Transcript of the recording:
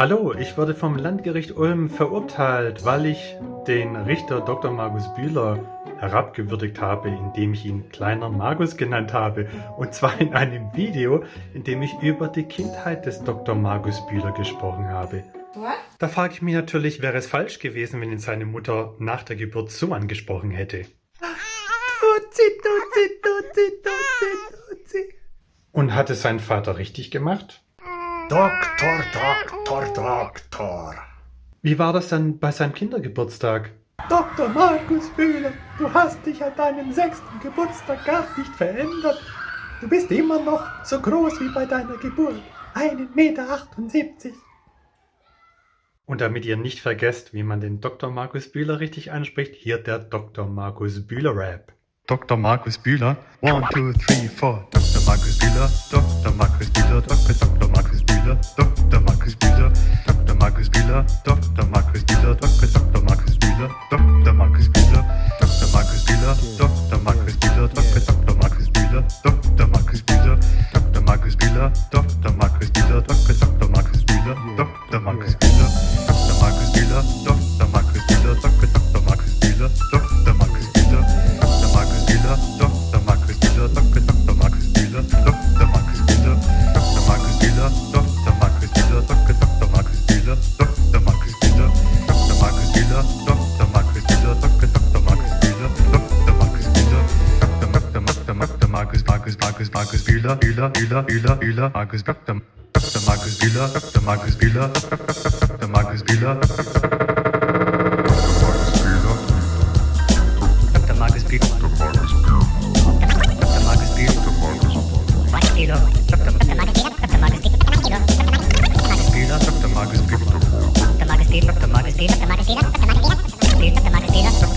Hallo, ich wurde vom Landgericht Ulm verurteilt, weil ich den Richter Dr. Markus Bühler herabgewürdigt habe, indem ich ihn kleiner Markus genannt habe. Und zwar in einem Video, in dem ich über die Kindheit des Dr. Markus Bühler gesprochen habe. What? Da frage ich mich natürlich, wäre es falsch gewesen, wenn ihn seine Mutter nach der Geburt so angesprochen hätte. Tutsi, tutsi, tutsi, tutsi, tutsi. Und hat es sein Vater richtig gemacht? Doktor, Doktor, Doktor. Wie war das dann bei seinem Kindergeburtstag? Dr. Markus Bühler, du hast dich an deinem sechsten Geburtstag gar nicht verändert. Du bist immer noch so groß wie bei deiner Geburt. 1,78 Meter. Und damit ihr nicht vergesst, wie man den Dr. Markus Bühler richtig anspricht, hier der Dr. Markus Bühler Rap. Dr. Markus Bühler, 1, 2, 3, 4. Dr. Markus Bühler, Dr. Markus Bühler, Dr. Dr. Markus Bühler, Dr. Markus Bühler, Dr. Markus Bühler, Dr. Markus Bühler, Dr. Dr. Markus Bühler, Dr. Markus Bühler, Dr. Markus Bühler, Dr. Markus Bühler, Dr. Dr. Markus Bühler, Dr. Markus Bühler, Dr. Markus Bühler, Dr. Markus Bühler, Dr. Dr. Markus Bühler, Dr. Markus Bühler, Dr. Markus Bühler, Dr. Markus Bühler, Dr. Dr. Markus Bühler, Dr. Markus Bühler, Markus Bühler, Bühler, Bühler, Bühler, Bühler, Markus Dr. Markus Bühler, Dr. Markus Bühler, Dr. Markus Bühler, Dr. Markus Bühler, マルシーナ